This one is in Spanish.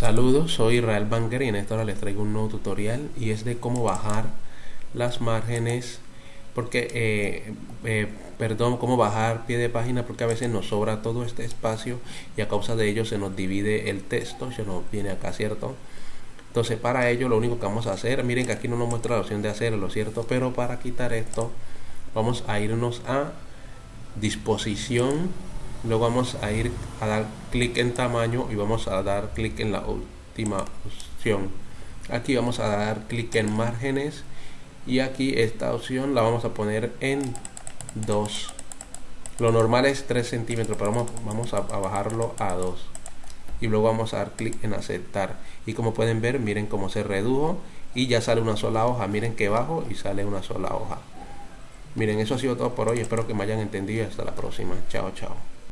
Saludos, soy Israel Banger y en esta hora les traigo un nuevo tutorial y es de cómo bajar las márgenes porque eh, eh, perdón cómo bajar pie de página porque a veces nos sobra todo este espacio y a causa de ello se nos divide el texto se nos viene acá cierto entonces para ello lo único que vamos a hacer miren que aquí no nos muestra la opción de hacerlo cierto pero para quitar esto vamos a irnos a disposición luego vamos a ir a dar clic en tamaño y vamos a dar clic en la última opción. Aquí vamos a dar clic en márgenes y aquí esta opción la vamos a poner en 2 lo normal es 3 centímetros pero vamos, vamos a, bajarlo a 2 y luego vamos a dar clic en aceptar. Y como pueden ver miren cómo se redujo y ya sale una sola hoja. Miren que bajo y sale una sola hoja. Miren eso ha sido todo por hoy. Espero que me hayan entendido. Hasta la próxima. Chao chao